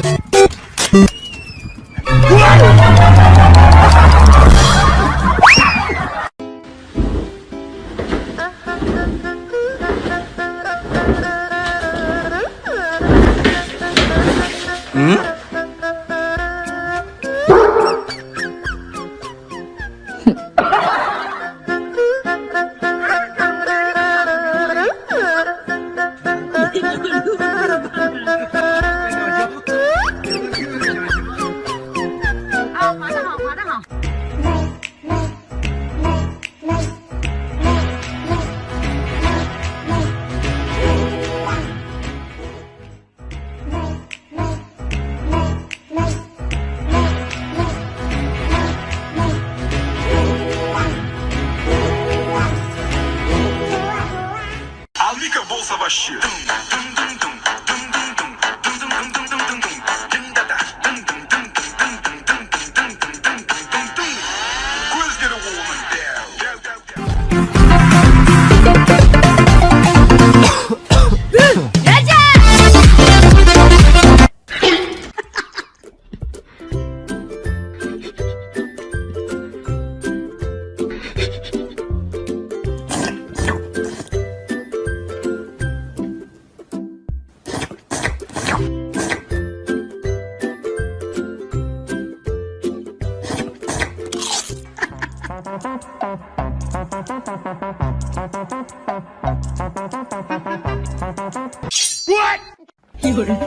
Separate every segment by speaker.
Speaker 1: you única bolsa Baxia. 咚咚咚咚咚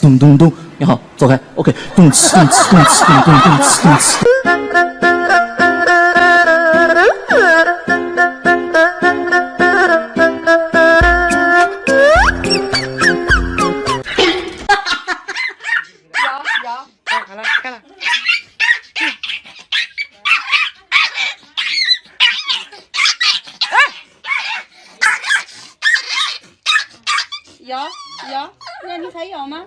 Speaker 1: 咚咚咚咚，你好，走开，OK。咚咚咚咚咚咚咚
Speaker 2: 咚咚。那你还咬吗？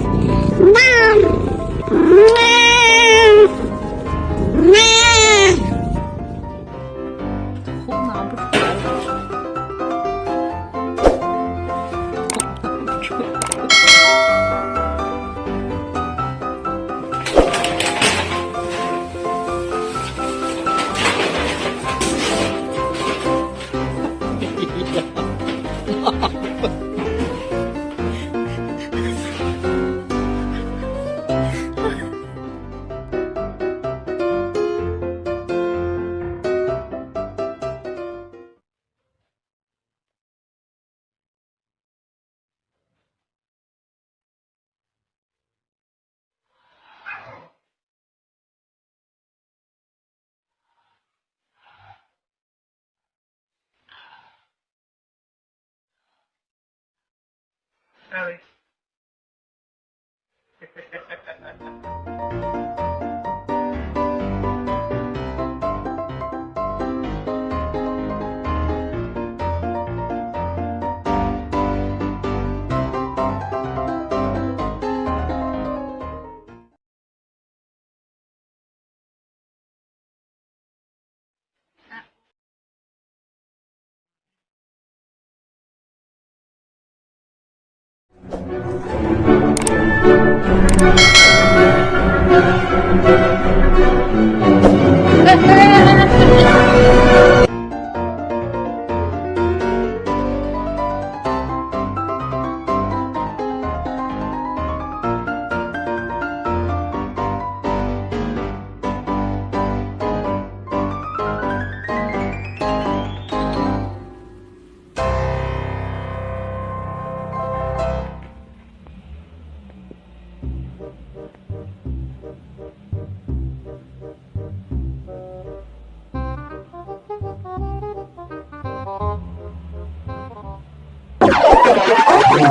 Speaker 3: comer. ¡Mua!
Speaker 2: Ellie.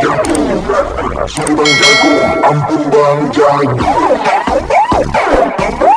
Speaker 2: jagung Nasi
Speaker 4: bang jagung Ampun bang jagung